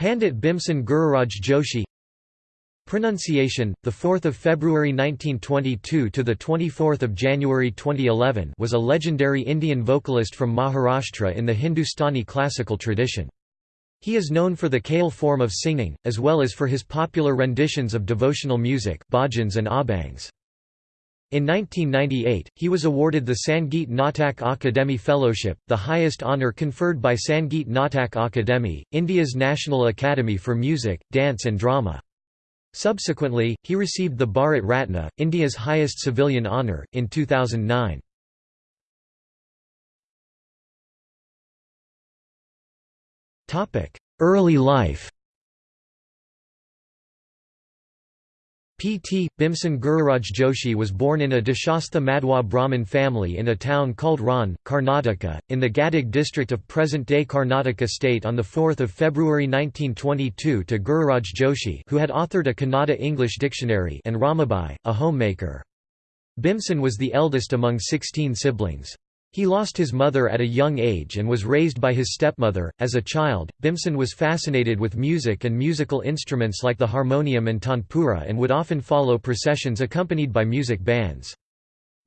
Pandit Bhimsen Gururaj Joshi Pronunciation, the 4th of February 1922 to the 24th of January 2011, was a legendary Indian vocalist from Maharashtra in the Hindustani classical tradition. He is known for the Khyal form of singing, as well as for his popular renditions of devotional music, bhajans and abhangs. In 1998, he was awarded the Sangeet Natak Akademi Fellowship, the highest honour conferred by Sangeet Natak Akademi, India's National Academy for Music, Dance and Drama. Subsequently, he received the Bharat Ratna, India's highest civilian honour, in 2009. Early life P.T. Bhimsen Gururaj Joshi was born in a Deshastha Madhwa Brahmin family in a town called Ron, Karnataka, in the Gadag district of present-day Karnataka state on 4 February 1922 to Gururaj Joshi who had authored a Kannada English dictionary and Ramabai, a homemaker. Bhimsen was the eldest among 16 siblings. He lost his mother at a young age and was raised by his stepmother. As a child, Bhimsen was fascinated with music and musical instruments like the harmonium and tanpura and would often follow processions accompanied by music bands.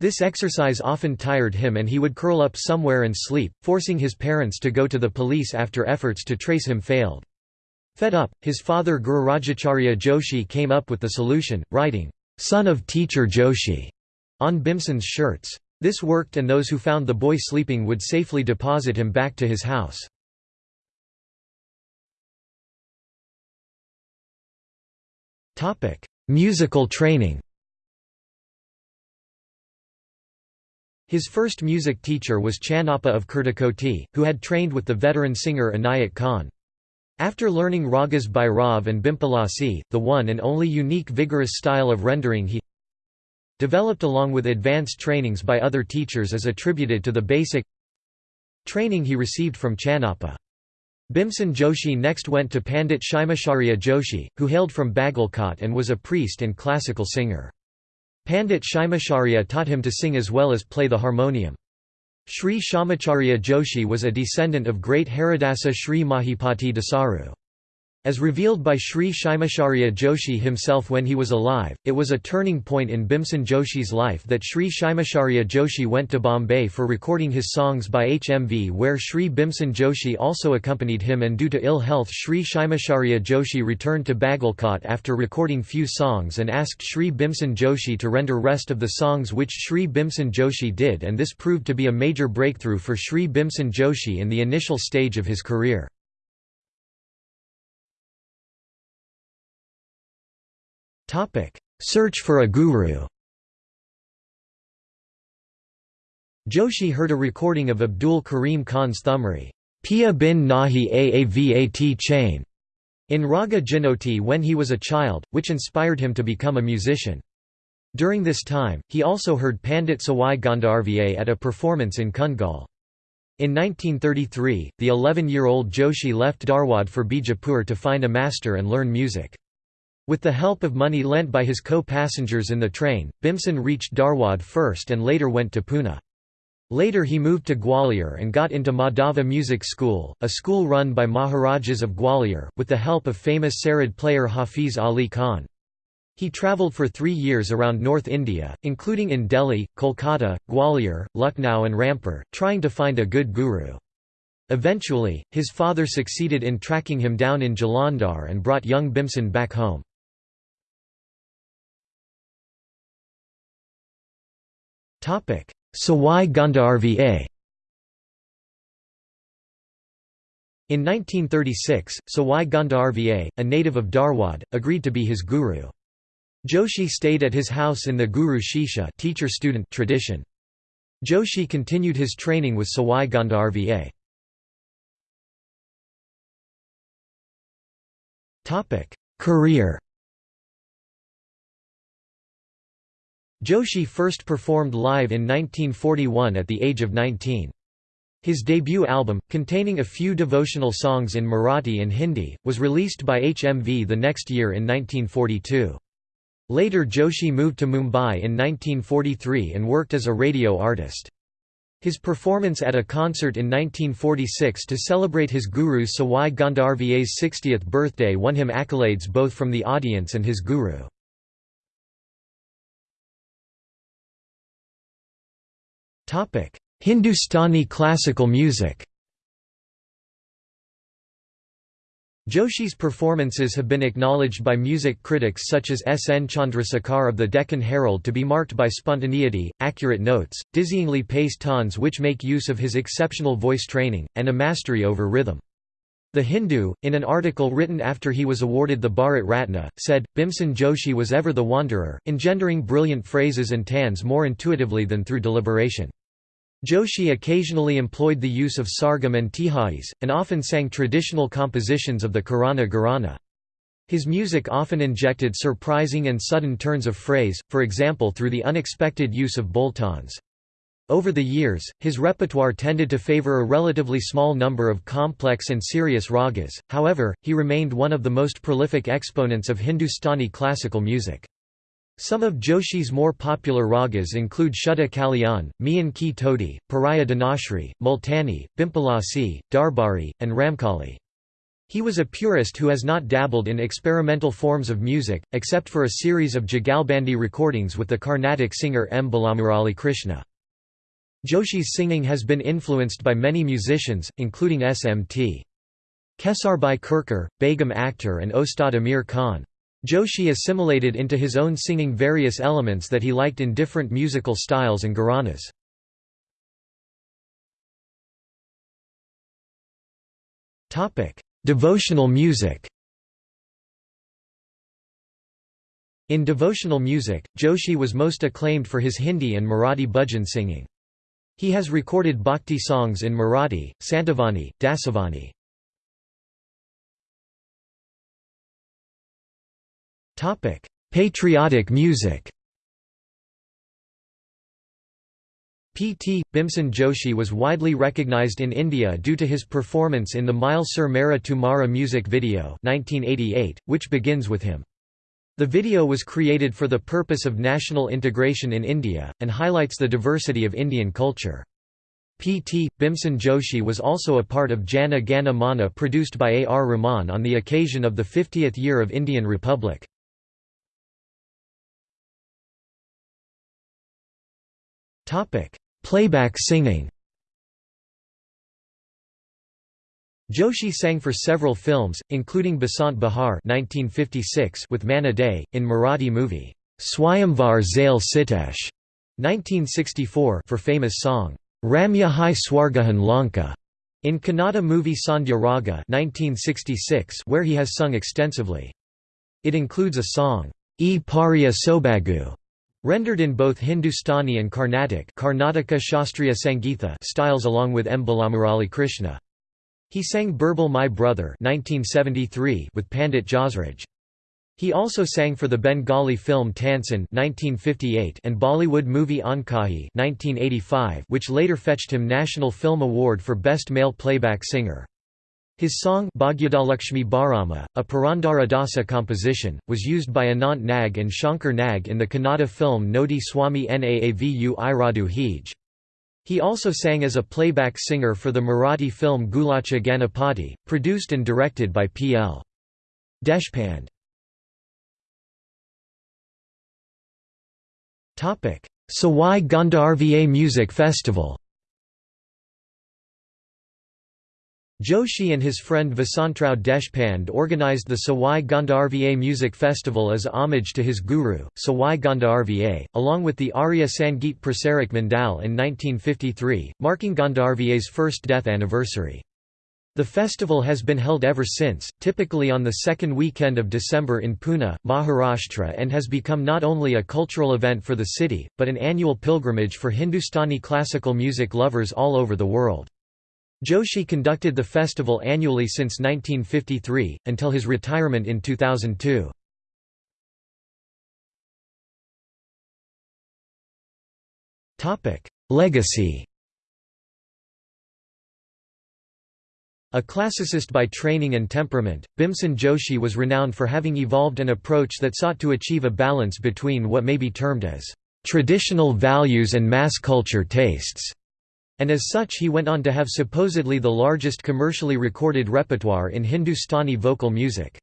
This exercise often tired him and he would curl up somewhere and sleep, forcing his parents to go to the police after efforts to trace him failed. Fed up, his father Gururajacharya Joshi came up with the solution, writing, "'Son of Teacher Joshi' on Bhimsen's shirts. This worked and those who found the boy sleeping would safely deposit him back to his house. Musical training His first music teacher was Channappa of Kurtakoti, who had trained with the veteran singer Inayat Khan. After learning ragas by and Bhimpalasi, the one and only unique vigorous style of rendering he developed along with advanced trainings by other teachers is attributed to the basic training he received from Channappa. Bhimsen Joshi next went to Pandit Shimacharya Joshi, who hailed from Bagalkot and was a priest and classical singer. Pandit Shimacharya taught him to sing as well as play the harmonium. Sri Shamacharya Joshi was a descendant of great Haridasa Sri Mahipati Dasaru. As revealed by Sri Shimacharya Joshi himself when he was alive, it was a turning point in Bhimsen Joshi's life that Sri Shimacharya Joshi went to Bombay for recording his songs by HMV where Sri Bhimsen Joshi also accompanied him and due to ill health Sri Shimacharya Joshi returned to Bagalkot after recording few songs and asked Sri Bhimsen Joshi to render rest of the songs which Sri Bhimsen Joshi did and this proved to be a major breakthrough for Sri Bhimsen Joshi in the initial stage of his career. Search for a guru Joshi heard a recording of Abdul Karim Khan's Thumri Pia bin Nahi Aavat chain in Raga Jhinjhoti when he was a child, which inspired him to become a musician. During this time, he also heard Pandit Sawai Gandharva at a performance in Kundgol. In 1933, the 11-year-old Joshi left Dharwad for Bijapur to find a master and learn music. With the help of money lent by his co-passengers in the train, Bhimsen reached Dharwad first and later went to Pune. Later he moved to Gwalior and got into Madhava Music School, a school run by Maharajas of Gwalior, with the help of famous sarod player Hafiz Ali Khan. He travelled for three years around North India, including in Delhi, Kolkata, Gwalior, Lucknow and Rampur, trying to find a good guru. Eventually, his father succeeded in tracking him down in Jalandhar and brought young Bhimsen back home. Sawai Gandharva In 1936, Sawai Gandharva, a native of Dharwad, agreed to be his guru. Joshi stayed at his house in the Guru Shishya teacher-student tradition. Joshi continued his training with Sawai Gandharva. Career Joshi first performed live in 1941 at the age of 19. His debut album, containing a few devotional songs in Marathi and Hindi, was released by HMV the next year in 1942. Later Joshi moved to Mumbai in 1943 and worked as a radio artist. His performance at a concert in 1946 to celebrate his guru Sawai Gandharva's 60th birthday won him accolades both from the audience and his guru. Hindustani classical music Joshi's performances have been acknowledged by music critics such as S. N. Chandrasekhar of the Deccan Herald to be marked by spontaneity, accurate notes, dizzyingly paced tones which make use of his exceptional voice training, and a mastery over rhythm. The Hindu, in an article written after he was awarded the Bharat Ratna, said, Bhimsen Joshi was ever the wanderer, engendering brilliant phrases and tans more intuitively than through deliberation. Joshi occasionally employed the use of sargam and tihais, and often sang traditional compositions of the Kirana Gharana. His music often injected surprising and sudden turns of phrase, for example through the unexpected use of bol-taans. Over the years, his repertoire tended to favor a relatively small number of complex and serious ragas, however, he remained one of the most prolific exponents of Hindustani classical music. Some of Joshi's more popular ragas include Shuddha Kalyan, Mian Ki Todi, Puriya Dhanashri, Multani, Bhimpalasi, Darbari, and Ramkali. He was a purist who has not dabbled in experimental forms of music, except for a series of Jugalbandi recordings with the Carnatic singer M. Balamurali Krishna. Joshi's singing has been influenced by many musicians, including S.M.T. Kesarbai Kerkar, Begum Akhtar and Ustad Amir Khan. Joshi assimilated into his own singing various elements that he liked in different musical styles and gharanas. Devotional music In devotional music, Joshi was most acclaimed for his Hindi and Marathi bhajan singing. He has recorded bhakti songs in Marathi, Santavani, Dasavani. Patriotic music. P.T. Bhimsen Joshi was widely recognized in India due to his performance in the Mile Sur Mera Tumhara music video 1988, which begins with him. The video was created for the purpose of national integration in India, and highlights the diversity of Indian culture. P.T. Bhimsen Joshi was also a part of Jana Gana Mana produced by A. R. Rahman on the occasion of the 50th year of Indian Republic. Playback singing Joshi sang for several films, including Basant 1956 with Manna Dey, in Marathi movie, Swayamvar Zail Sitesh 1964 for famous song, Ramya Hai Swargahan Lanka, in Kannada movie Sandhya Raga 1966 where he has sung extensively. It includes a song, E Pariya Sobagu, Rendered in both Hindustani and Carnatic Karnataka Shastriya Sangeetha styles along with M. Balamurali Krishna. He sang Birbal My Brother 1973 with Pandit Jasraj. He also sang for the Bengali film Tansen 1958 and Bollywood movie Ankahi 1985 which later fetched him National Film Award for Best Male Playback Singer. His song Bhagyadalakshmi Bharama, a Purandara Dasa composition, was used by Anant Nag and Shankar Nag in the Kannada film Nodi Swami Naavu Iradu Hij. He also sang as a playback singer for the Marathi film Gulacha Ganapati, produced and directed by P. L. Deshpande. Sawai Gandharva Music Festival Joshi and his friend Vasantrao Deshpande organized the Sawai Gandharva Music Festival as homage to his guru, Sawai Gandharva, along with the Arya Sangeet Prasarak Mandal in 1953, marking Gandharva's first death anniversary. The festival has been held ever since, typically on the second weekend of December in Pune, Maharashtra and has become not only a cultural event for the city, but an annual pilgrimage for Hindustani classical music lovers all over the world. Joshi conducted the festival annually since 1953, until his retirement in 2002. Legacy A classicist by training and temperament, Bhimsen Joshi was renowned for having evolved an approach that sought to achieve a balance between what may be termed as traditional values and mass culture tastes. And as such he went on to have supposedly the largest commercially recorded repertoire in Hindustani vocal music.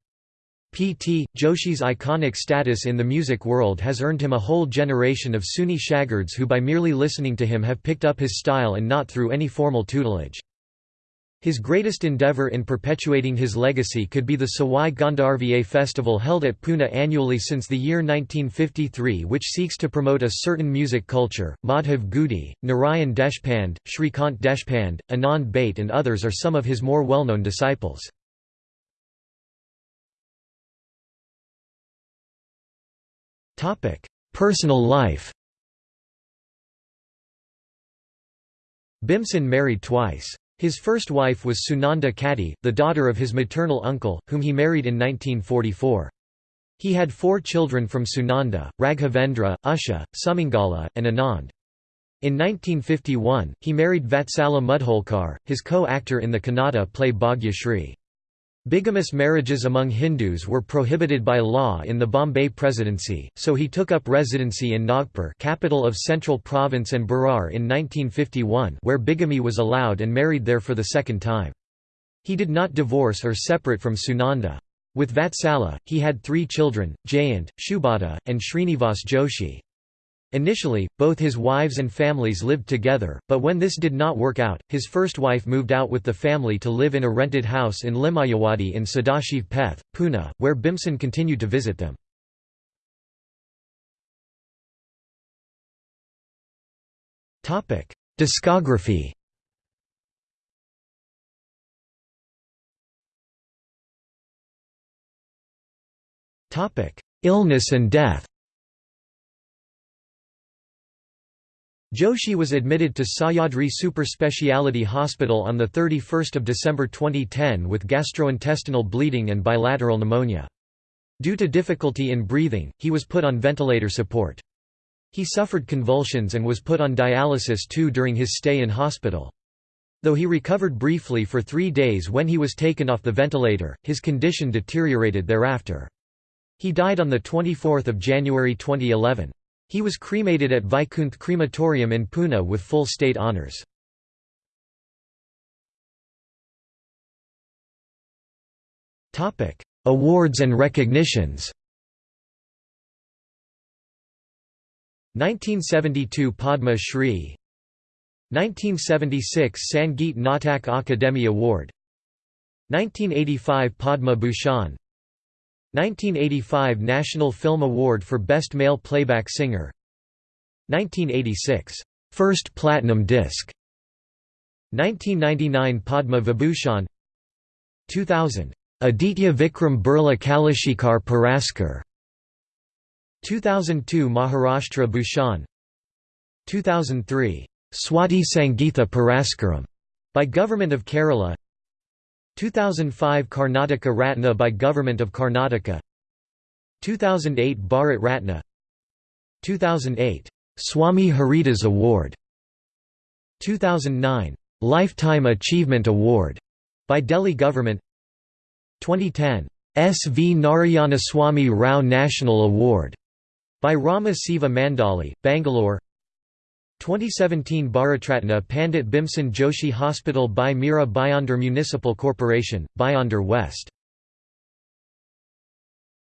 P.T. Joshi's iconic status in the music world has earned him a whole generation of Sunni shagirds who by merely listening to him have picked up his style and not through any formal tutelage. His greatest endeavour in perpetuating his legacy could be the Sawai Gandharva festival held at Pune annually since the year 1953 which seeks to promote a certain music culture. Madhav Gudi, Narayan Deshpande, Shrikant Deshpande, Anand Bhate and others are some of his more well-known disciples. Personal life Bhimsen married twice. His first wife was Sunanda Katti, the daughter of his maternal uncle, whom he married in 1944. He had four children from Sunanda, Raghavendra, Usha, Sumangala, and Anand. In 1951, he married Vatsala Mudholkar, his co-actor in the Kannada play Bhagya Shri. Bigamous marriages among Hindus were prohibited by law in the Bombay Presidency, so he took up residency in Nagpur capital of Central Province and Berar in 1951 where bigamy was allowed and married there for the second time. He did not divorce or separate from Sunanda. With Vatsala, he had three children, Jayant, Shubhata, and Srinivas Joshi. Initially, both his wives and families lived together, but when this did not work out, his first wife moved out with the family to live in a rented house in Limayawadi in Sadashiv Peth, Pune, where Bhimsen continued to visit them. Discography Illness and death Joshi was admitted to Sahyadri Super Speciality Hospital on 31 December 2010 with gastrointestinal bleeding and bilateral pneumonia. Due to difficulty in breathing, he was put on ventilator support. He suffered convulsions and was put on dialysis too during his stay in hospital. Though he recovered briefly for three days when he was taken off the ventilator, his condition deteriorated thereafter. He died on 24 January 2011. He was cremated at Vaikunth Crematorium in Pune with full state honours. Awards and recognitions. 1972 Padma Shri. 1976 Sangeet Natak Akademi Award. 1985 Padma Bhushan 1985 National Film Award for Best Male Playback Singer. 1986 First Platinum Disc. 1999 Padma Vibhushan. 2000 Aditya Vikram Birla Kalashikhar Puraskar 2002 Maharashtra Bhushan. 2003 Swati Sangeetha Puraskaram by Government of Kerala 2005 Karnataka Ratna by Government of Karnataka. 2008 Bharat Ratna. 2008 Swami Haridas Award. 2009 Lifetime Achievement Award by Delhi Government. 2010 S. V. Narayana Swami Rao National Award by Rama Seva Mandali, Bangalore 2017 Bharatratna Pandit Bhimsen Joshi Hospital by Mira Bhayandar Municipal Corporation, Bhayandar West